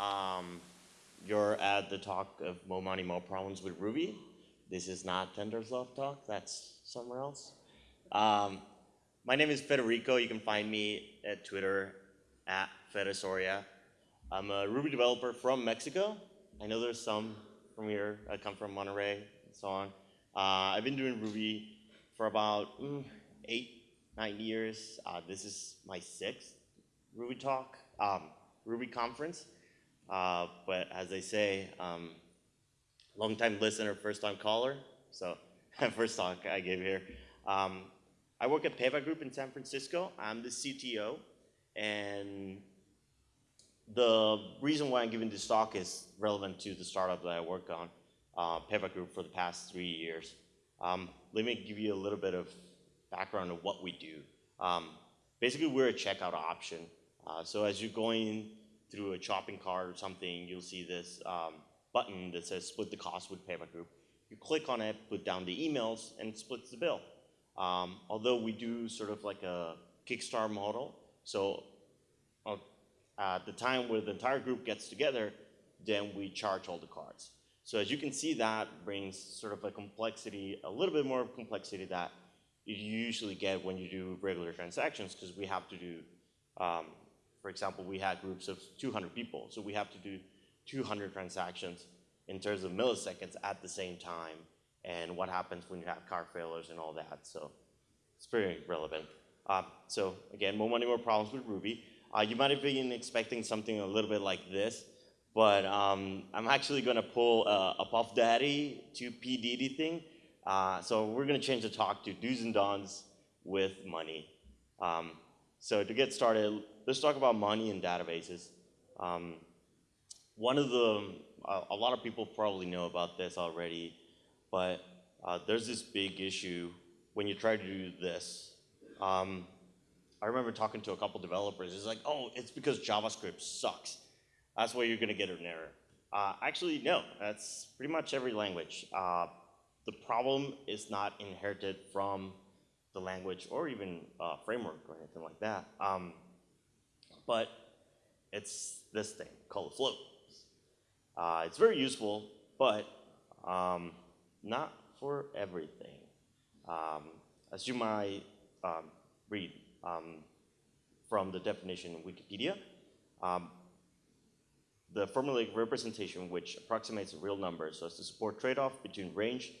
Um, you're at the talk of More Money, More Problems with Ruby. This is not TensorFlow talk, that's somewhere else. Um, my name is Federico. You can find me at Twitter at Fedesoria. I'm a Ruby developer from Mexico. I know there's some from here. I come from Monterrey and so on. Uh, I've been doing Ruby for about mm, eight, nine years. Uh, this is my sixth Ruby talk, um, Ruby conference. Uh, but as they say, um, long time listener, first time caller. So first talk I gave here. Um, I work at PayByGroup in San Francisco. I'm the CTO. And the reason why I'm giving this talk is relevant to the startup that I work on, uh, PayByGroup, for the past three years. Um, let me give you a little bit of background of what we do. Um, basically, we're a checkout option. Uh, so as you're going through a shopping cart or something, you'll see this um, button that says split the cost with PayByGroup. You click on it, put down the emails, and it splits the bill. Um, although we do sort of like a Kickstarter model, so uh, at the time where the entire group gets together, then we charge all the cards. So as you can see, that brings sort of a complexity, a little bit more complexity that you usually get when you do regular transactions, because we have to do, um, for example, we had groups of 200 people, so we have to do 200 transactions in terms of milliseconds at the same time, and what happens when you have car failures and all that. So it's very relevant. Uh, so again, more money, more problems with Ruby. Uh, you might have been expecting something a little bit like this, but um, I'm actually going to pull a, a, Puff Daddy to P. Diddy thing. Uh, so we're going to change the talk to do's and don'ts with money. Um, so to get started, let's talk about money and databases. Um, one of the, a lot of people probably know about this already, but uh, there's this big issue when you try to do this. Um, I remember talking to a couple developers. It's like, oh, it's because JavaScript sucks. That's why you're going to get an error. Uh, actually, no. That's pretty much every language. Uh, the problem is not inherited from the language or even uh, framework or anything like that. Um, but it's this thing called float. Uh, it's very useful, but um, not for everything. Um, as you might um, read um, from the definition in Wikipedia, um, the formulaic representation which approximates a real number so as to support trade-off between range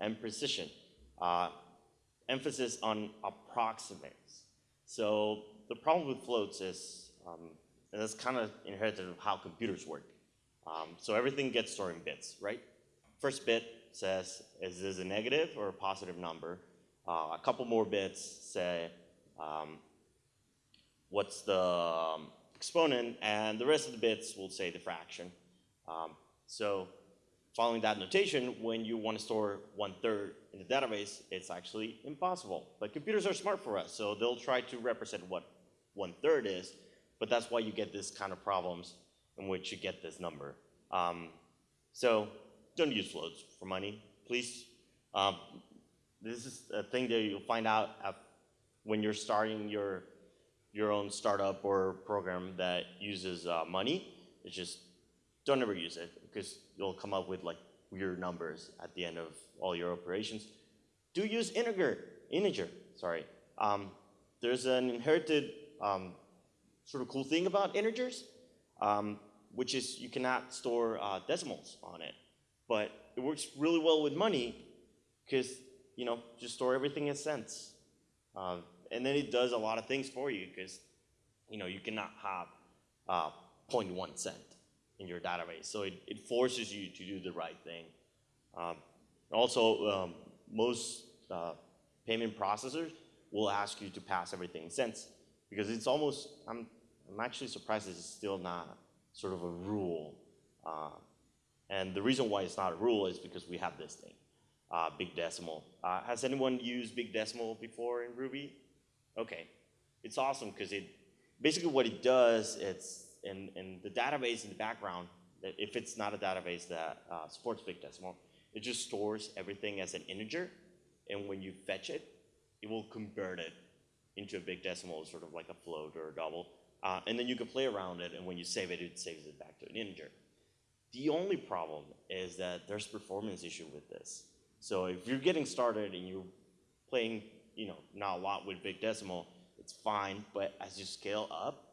and precision. Uh, emphasis on approximates. So the problem with floats is, um, and that's kind of inherited of how computers work. Um, so everything gets stored in bits, right? First bit says, is this a negative or a positive number? Uh, a couple more bits say, um, what's the um, exponent, and the rest of the bits will say the fraction. Um, so following that notation, when you want to store one third in the database, it's actually impossible. But computers are smart for us, so they'll try to represent what one third is, but that's why you get this kind of problems in which you get this number. Um, so don't use floats for money, please. Um, this is a thing that you'll find out when you're starting your your own startup or program that uses uh, money. It's just don't ever use it because you'll come up with like weird numbers at the end of all your operations. Do use integer, integer, sorry. Um, there's an inherited um, sort of cool thing about integers, um, which is you cannot store uh, decimals on it. But it works really well with money because, you know, just store everything in cents. Uh, and then it does a lot of things for you because, you know, you cannot have uh, 0.1 cent in your database. So it, it forces you to do the right thing. Um, also, um, most uh, payment processors will ask you to pass everything in cents because it's almost, I'm, I'm actually surprised it's still not sort of a rule. Uh, and the reason why it's not a rule is because we have this thing, uh, big decimal. Uh, has anyone used big decimal before in Ruby? Okay, it's awesome because it basically what it does, it's in, in the database in the background, if it's not a database that uh, supports big decimal, it just stores everything as an integer, and when you fetch it, it will convert it into a big decimal, sort of like a float or a double. uh, and then you can play around it, and when you save it, it saves it back to an integer. The only problem is that there's performance issue with this. So if you're getting started and you're playing, you know, not a lot with big decimal, it's fine. But as you scale up,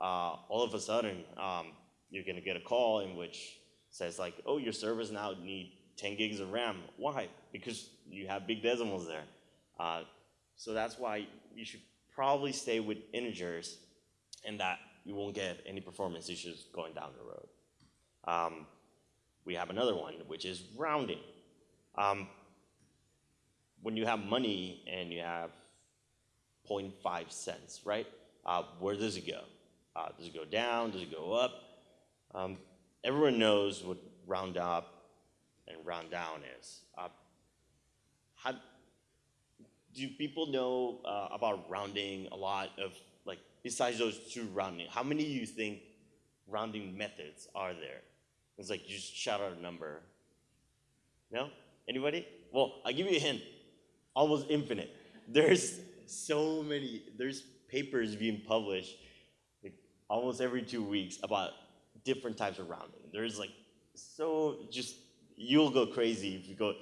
uh, all of a sudden, um, you're gonna get a call in which says like, oh, your servers now need 10 gigs of RAM. Why? Because you have big decimals there. Uh, so that's why you should probably stay with integers and that you won't get any performance issues going down the road. Um, we have another one, which is rounding. Um, when you have money and you have 0.5 cents, right? Uh, where does it go? Uh, does it go down? Does it go up? Um, everyone knows what round up and round down is. Uh, how, do people know uh, about rounding a lot of, like, besides those two rounding, how many do you think rounding methods are there? It's like you just shout out a number. No? Anybody? Well, I'll give you a hint. Almost infinite. There's so many, there's papers being published almost every two weeks about different types of rounding. There's like so just you'll go crazy if you go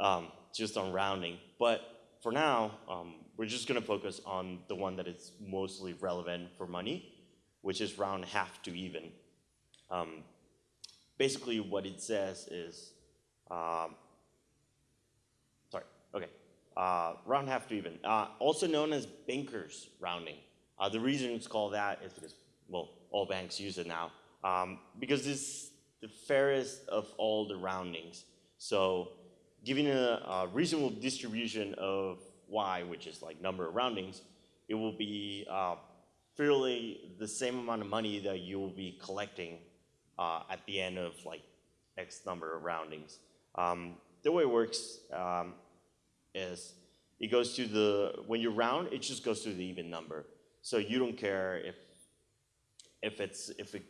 um, just on rounding. But for now, um, we're just gonna focus on the one that is mostly relevant for money, which is round half to even. Um, basically, what it says is, um, sorry, okay, uh, round half to even, uh, also known as bankers rounding. Uh, the reason it's called that is because, well, all banks use it now, um, because it's the fairest of all the roundings. So giving a, a, reasonable distribution of y, which is like number of roundings, it will be uh, fairly the same amount of money that you will be collecting uh, at the end of like X number of roundings. Um, the way it works um, is it goes to the, when you round, it just goes to the even number. So you don't care if, if it's, if it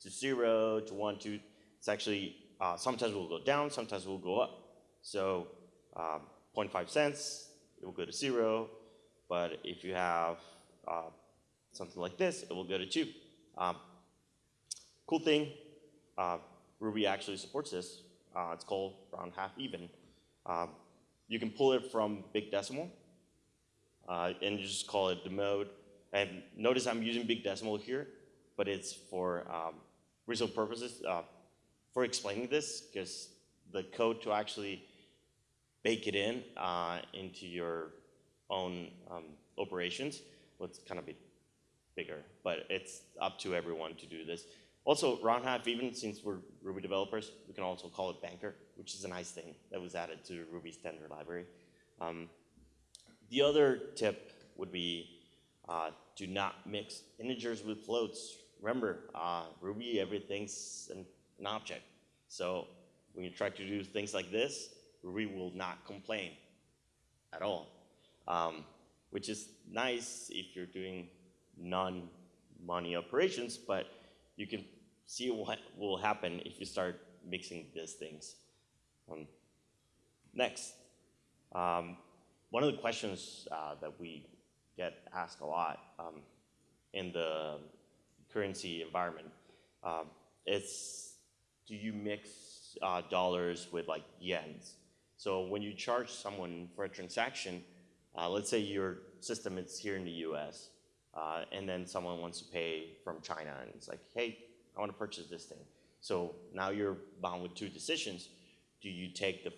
to zero, to one, two. It's actually, uh, sometimes it will go down, sometimes it will go up. So um, 0.5 cents, it will go to zero. But if you have uh, something like this, it will go to two. Um, cool thing, uh, Ruby actually supports this. Uh, it's called round half even. Um, you can pull it from big decimal uh, and you just call it the mode. And notice I'm using big decimal here, but it's for um, purposes uh, for explaining this, because the code to actually bake it in uh, into your own um, operations would kind of be bigger, but it's up to everyone to do this. Also, round half even, since we're Ruby developers, we can also call it banker, which is a nice thing that was added to Ruby standard library. Um, the other tip would be uh, do not mix integers with floats remember, uh, Ruby, everything's an, an object. So when you try to do things like this, Ruby will not complain at all, um, which is nice if you're doing non-money operations, but you can see what will happen if you start mixing these things. Um, next, um, one of the questions uh, that we get asked a lot um, in the currency environment. Um, it's, do you mix uh, dollars with like yens? So when you charge someone for a transaction, uh, let's say your system is here in the US, uh, and then someone wants to pay from China, and it's like, hey, I want to purchase this thing. So now you're bound with two decisions. Do you take the,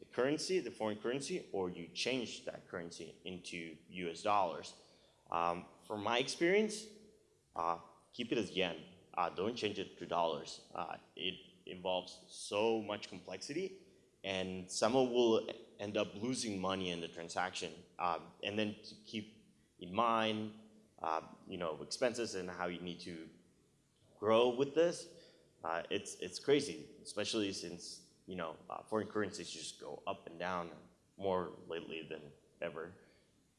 the currency, the foreign currency, or you change that currency into US dollars? Um, from my experience, uh, keep it as yen. Uh, don't change it to dollars. Uh, it involves so much complexity, and someone will end up losing money in the transaction. Um, and then to keep in mind, uh, you know, expenses and how you need to grow with this, uh, it's it's crazy, especially since you know uh, foreign currencies just go up and down more lately than ever.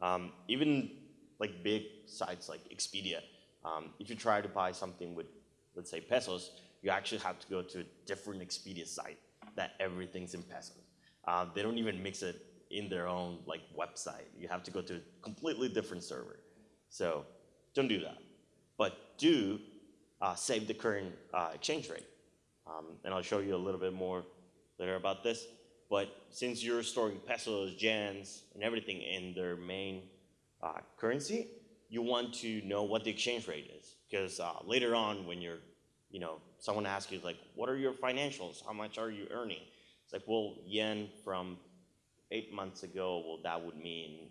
Um, even like big sites like Expedia um, if you try to buy something with, let's say, pesos, you actually have to go to a different Expedia site that everything's in pesos. Uh, they don't even mix it in their own like website. You have to go to a completely different server. So don't do that. but do uh, save the current uh, exchange rate. Um, and I'll show you a little bit more later about this. But since you're storing pesos, yens, and everything in their main uh, currency, you want to know what the exchange rate is. Because uh, later on, when you're, you know, someone asks you, like, what are your financials? How much are you earning? It's like, well, yen from eight months ago, well, that would mean,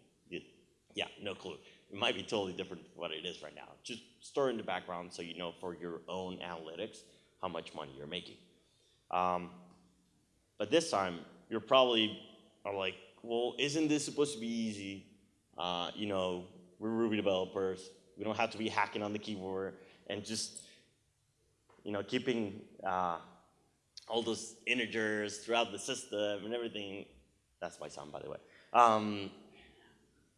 yeah, no clue. It might be totally different from what it is right now. Just store in the background so you know for your own analytics how much money you're making. Um, but this time, you're probably are like, well, isn't this supposed to be easy? Uh, you know, we're Ruby developers. We don't have to be hacking on the keyboard and just, you know, keeping uh, all those integers throughout the system and everything. That's my sound, by the way. Um,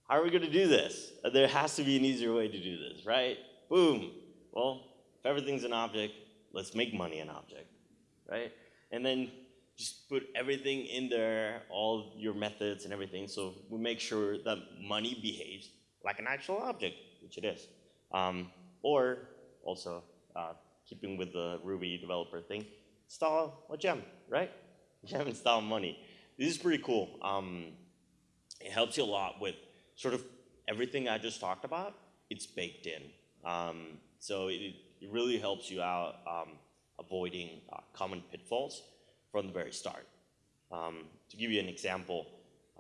how are we going to do this? There has to be an easier way to do this, right? Boom. Well, if everything's an object, let's make money an object, right? And then just put everything in there, all your methods and everything, so we make sure that money behaves like an actual object, which it is. Um, or also, uh, keeping with the Ruby developer thing, install a gem, right? Gem install money. This is pretty cool. Um, it helps you a lot with sort of everything I just talked about. It's baked in. Um, so it, it really helps you out um, avoiding uh, common pitfalls from the very start. Um, to give you an example,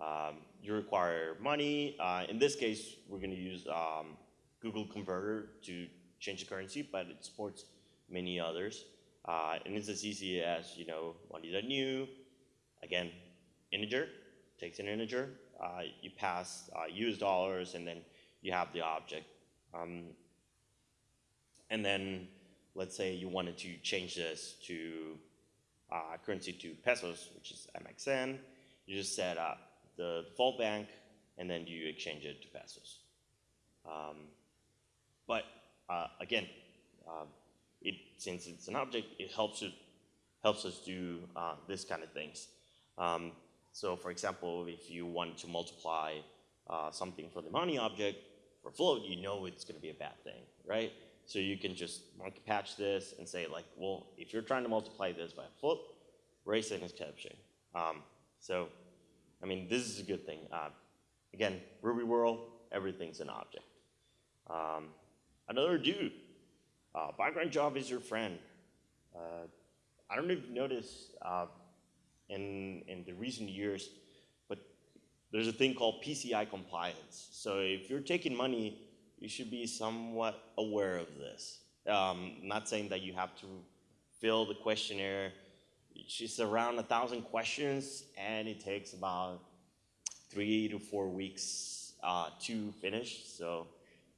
um, you require money. Uh, in this case, we're going to use um, Google Converter to change the currency, but it supports many others. Uh, and it's as easy as, you know, money.new, again, integer, takes an integer, uh, you pass uh, US dollars, and then you have the object. Um, and then let's say you wanted to change this to uh, currency to pesos, which is MXN. You just set up the default bank, and then you exchange it to pesos. Um, but uh, again, uh, it, since it's an object, it helps, it, helps us do uh, this kind of things. Um, so for example, if you want to multiply uh, something for the money object for float, you know it's going to be a bad thing, right? So you can just monkey patch this and say like, well, if you're trying to multiply this by float, raise an exception. Um, so, I mean, this is a good thing. Uh, again, Ruby world, everything's an object. Um, another dude, uh, background job is your friend. Uh, I don't know if you noticed uh, in, in the recent years, but there's a thing called PCI compliance. So if you're taking money you should be somewhat aware of this. Um, not saying that you have to fill the questionnaire. It's around a thousand questions, and it takes about three to four weeks uh, to finish. So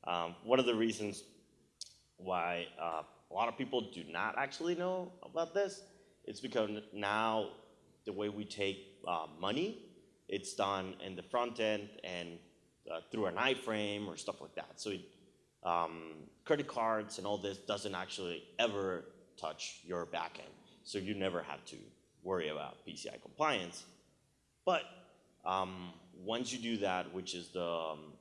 um, one of the reasons why uh, a lot of people do not actually know about this is because now the way we take uh, money, it's done in the front end and uh, through an iframe or stuff like that. So it, um, credit cards and all this doesn't actually ever touch your backend. So you never have to worry about PCI compliance. But um, once you do that, which is the, um,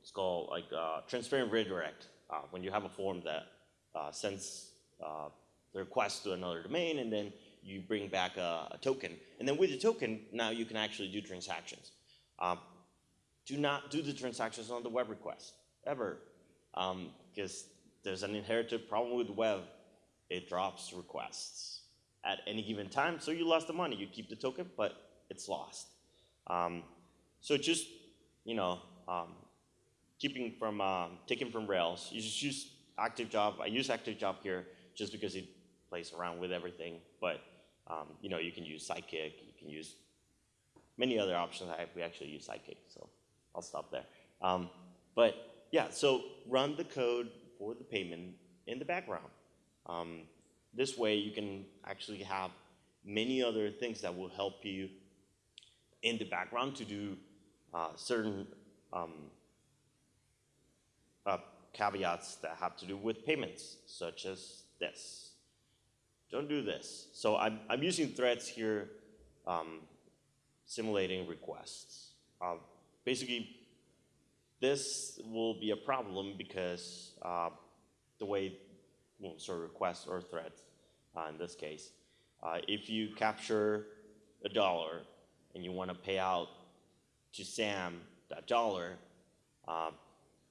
it's called like uh, transparent redirect, uh, when you have a form that uh, sends uh, the request to another domain and then you bring back a, a, token. And then with the token, now you can actually do transactions. Um, do not do the transactions on the web request, ever. Because um, there's an inherited problem with web. It drops requests at any given time, so you lost the money. You keep the token, but it's lost. Um, so just, you know, um, keeping from, um, taking from Rails, you just use Active Job. I use Active Job here just because it plays around with everything, but um, you know, you can use Sidekiq, you can use many other options. I, we actually use Sidekiq, so. I'll stop there. Um, but yeah, so run the code for the payment in the background. Um, this way you can actually have many other things that will help you in the background to do uh, certain um, uh, caveats that have to do with payments, such as this. Don't do this. So I'm, I'm using threads here, um, simulating requests. Uh, basically, this will be a problem because uh, the way, of requests or threads uh, in this case. Uh, if you capture a dollar and you want to pay out to Sam that dollar, uh,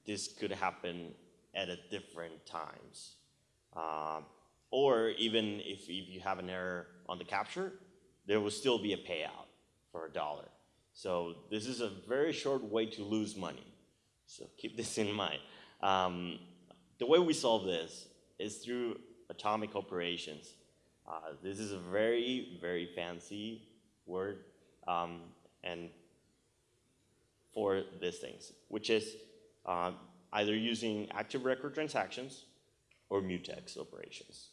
this could happen at a different times. Um, or even if, if you have an error on the capture, there will still be a payout for a dollar. So this is a very short way to lose money. So keep this in mind. Um, the way we solve this is through atomic operations. Uh, this is a very, very fancy word um, and for these things, which is uh, either using active record transactions or mutex operations.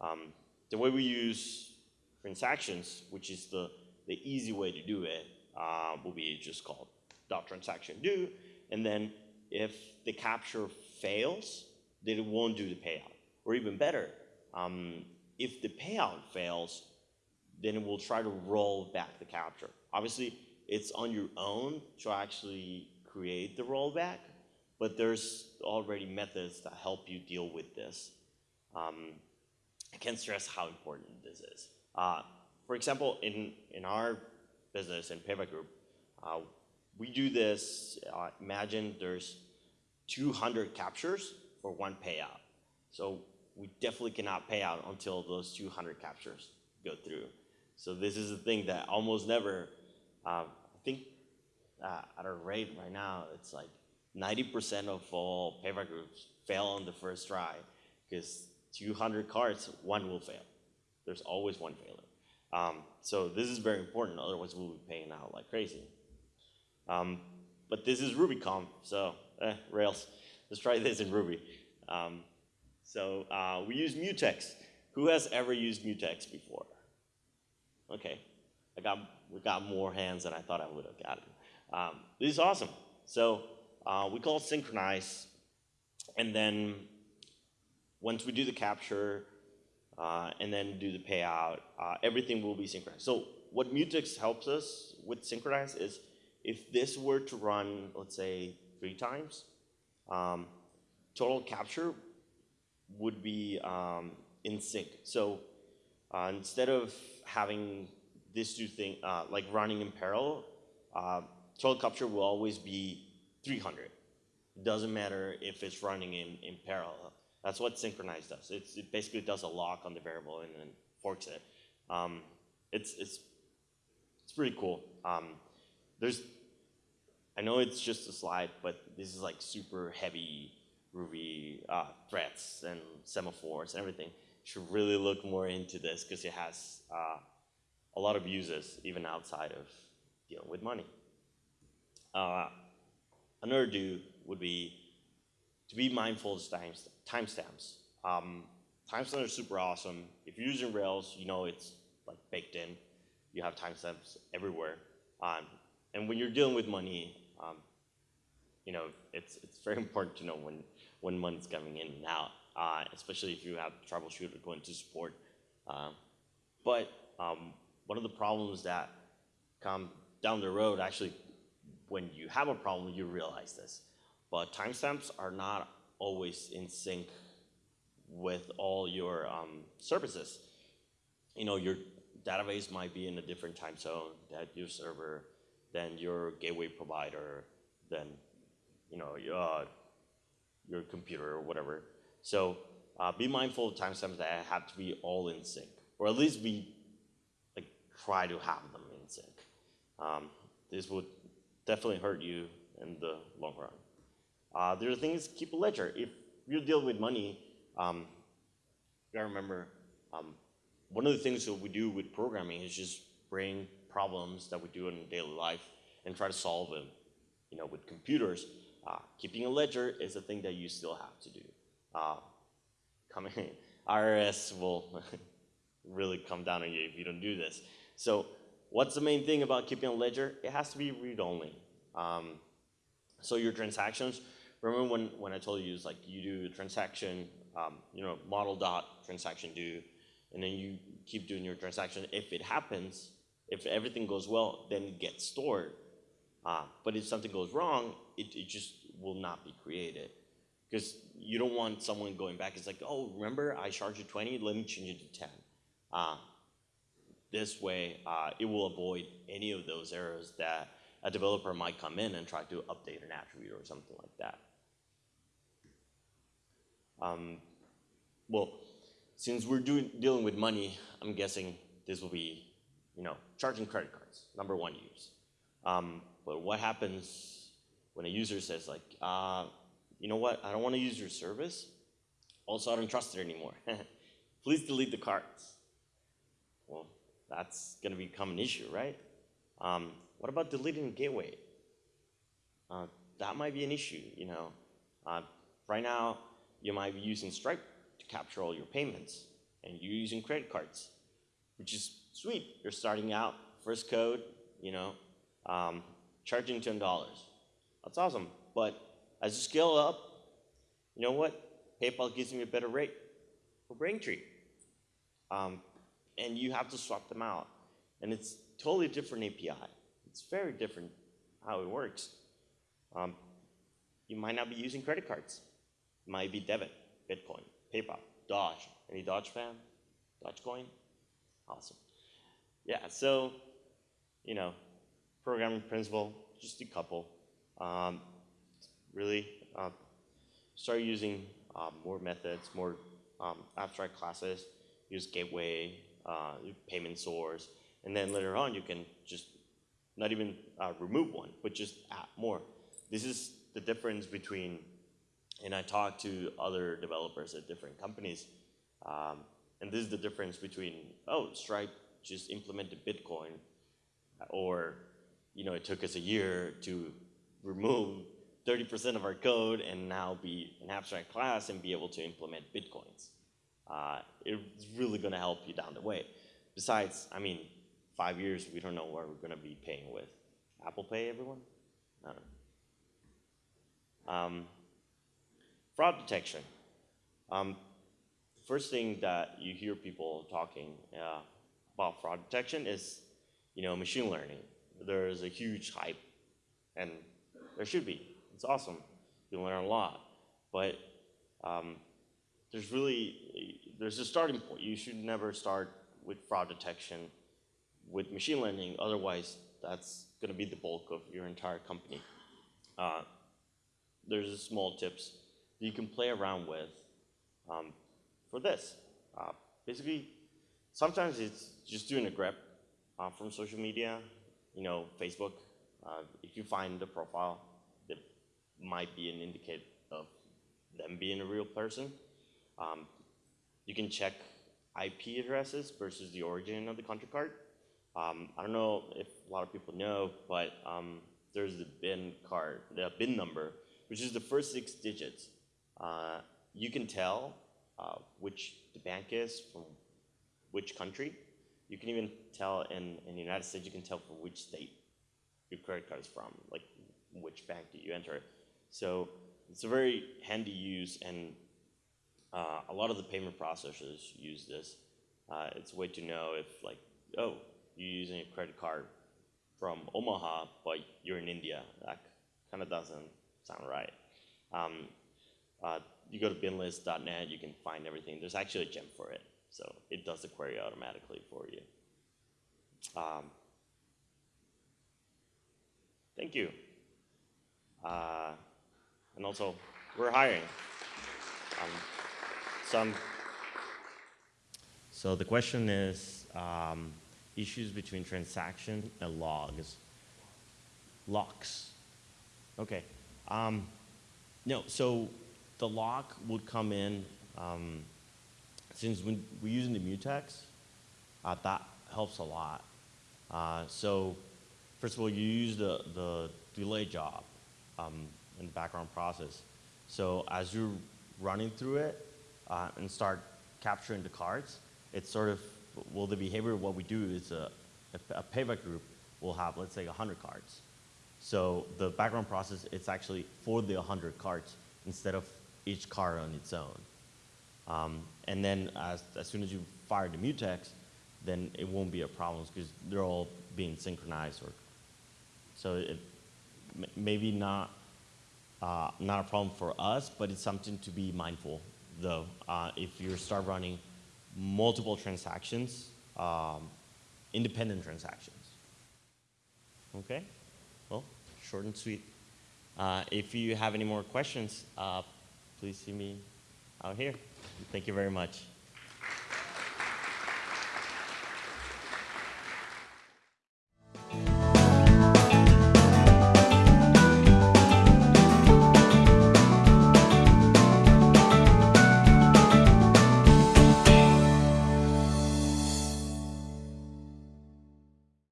Um, the way we use transactions, which is the, the easy way to do it, uh, will be just called dot transaction do, and then if the capture fails, then it won't do the payout. Or even better, um, if the payout fails, then it will try to roll back the capture. Obviously, it's on your own to actually create the rollback, but there's already methods that help you deal with this. Um, I can't stress how important this is. Uh, for example, in, in our business, in PayByGroup, uh, we do this, uh, imagine there's 200 captures for one payout. So we definitely cannot pay out until those 200 captures go through. So this is a thing that almost never, uh, I think uh, at our rate right now, it's like 90% of all payback groups fail on the first try because 200 cards, one will fail. There's always one failure. Um, so this is very important, otherwise we'll be paying out like crazy. Um, but this is RubyConf, so eh, Rails. Let's try this in Ruby. Um, so uh, we use mutex. Who has ever used mutex before? Okay, I got, we got more hands than I thought I would have gotten. Um, this is awesome. So uh, we call synchronize, and then once we do the capture, uh, and then do the payout, uh, everything will be synchronized. So what Mutex helps us with synchronize is if this were to run, let's say, three times, um, total capture would be um, in sync. So uh, instead of having this two thing, uh, like running in parallel, uh, total capture will always be 300. It doesn't matter if it's running in, in parallel. That's what synchronize does. It's, it basically does a lock on the variable and then forks it. Um, it's, it's, it's pretty cool. Um, there's, I know it's just a slide, but this is like super heavy Ruby uh, threads and semaphores and everything. Should really look more into this because it has uh, a lot of uses even outside of dealing with money. Uh, another do would be to be mindful of timestamps. timestamps. Um, timestamps are super awesome. If you're using Rails, you know it's like baked in. You have timestamps everywhere. Um, and when you're dealing with money, um, you know, it's, it's very important to know when, when money's coming in and out, uh, especially if you have troubleshooter going to support. Uh, but um, one of the problems that come down the road, actually, when you have a problem, you realize this. But timestamps are not always in sync with all your um, services. You know, your database might be in a different time zone than your server, than your gateway provider, than you know your, uh, your computer or whatever. So uh, be mindful of timestamps that have to be all in sync, or at least be like try to have them in sync. Um, this would definitely hurt you in the long run. Uh, there are things, keep a ledger. If you deal with money, um, you gotta remember, um, one of the things that we do with programming is just bring problems that we do in daily life and try to solve them. You know, with computers, uh, keeping a ledger is a thing that you still have to do. Uh, coming, IRS will really come down on you if you don't do this. So what's the main thing about keeping a ledger? It has to be read-only. Um, so your transactions remember when, when I told you, it's like you do a transaction, um, you know, model dot transaction do, and then you keep doing your transaction. If it happens, if everything goes well, then it gets stored. Uh, but if something goes wrong, it, it just will not be created. Because you don't want someone going back, it's like, oh, remember I charged you 20, let me change it to 10. Uh, this way, uh, it will avoid any of those errors that a developer might come in and try to update an attribute or something like that. Um, well, since we're doing, dealing with money, I'm guessing this will be, you know, charging credit cards, number one use. Um, but what happens when a user says like, uh, you know what, I don't want to use your service. Also, I don't trust it anymore. Please delete the cards. Well, that's going to become an issue, right? Um, what about deleting the gateway? Uh, that might be an issue, you know. Uh, right now, you might be using Stripe to capture all your payments, and you're using credit cards, which is sweet. You're starting out, first code, you know, um, charging $10. That's awesome. But as you scale up, you know what? PayPal gives me a better rate for Braintree. Um, and you have to swap them out. And it's totally different API. It's very different how it works. Um, you might not be using credit cards. It might be debit, Bitcoin, PayPal, Doge. Any Doge fan? Dogecoin? Awesome. Yeah, so, you know, programming principle, just a couple. Um, really, uh, start using uh, more methods, more um, abstract classes, use gateway, uh, payment source, and then later on you can just not even uh, remove one, but just add more. This is the difference between, and I talk to other developers at different companies, um, and this is the difference between, oh, Stripe just implemented Bitcoin, or, you know, it took us a year to remove 30% of our code and now be an abstract class and be able to implement Bitcoins. Uh, it's really gonna help you down the way. Besides, I mean, five years, we don't know where we're gonna be paying with. Apple Pay, everyone? Um, fraud detection. Um, first thing that you hear people talking uh, about fraud detection is, you know, machine learning. There's a huge hype, and there should be. It's awesome. You learn a lot, but um, there's really there's a starting point. You should never start with fraud detection with machine learning. Otherwise, that's going to be the bulk of your entire company. Uh, there's small tips that you can play around with um, for this. Uh, basically, sometimes it's just doing a grep uh, from social media, you know, Facebook. Uh, if you find the profile that might be an indicator of them being a real person, um, you can check IP addresses versus the origin of the country card. Um, I don't know if a lot of people know, but um, there's the BIN card, the BIN number, which is the first six digits. Uh, you can tell uh, which the bank is from which country. You can even tell in, in the United States, you can tell from which state your credit card is from, like which bank did you enter. So it's a very handy use and uh, a lot of the payment processors use this. Uh, it's a way to know if like, oh, you're using a credit card from Omaha, but you're in India. That kind of doesn't sound right. Um, uh, you go to binlist.net, you can find everything. There's actually a gem for it. So it does the query automatically for you. Um, thank you. Uh, and also, we're hiring. Um, some. So the question is um, issues between transaction and logs. Locks. Okay. Um, no, so the lock would come in, um, since when we're using the mutex, uh, that helps a lot. Uh, so first of all, you use the, the delay job um, in the background process. So as you're running through it, uh, and start capturing the cards, it's sort of, well, the behavior of what we do is a, a, payback group will have, let's say, 100 cards. So the background process, it's actually for the 100 cards instead of each card on its own. Um, and then as, as soon as you fire the mutex, then it won't be a problem because they're all being synchronized. Or, so it maybe not uh, not a problem for us, but it's something to be mindful, though. Uh, if you start running multiple transactions, um, independent transactions. Okay? Well, short and sweet. Uh, if you have any more questions, uh, please see me out here. Thank you very much.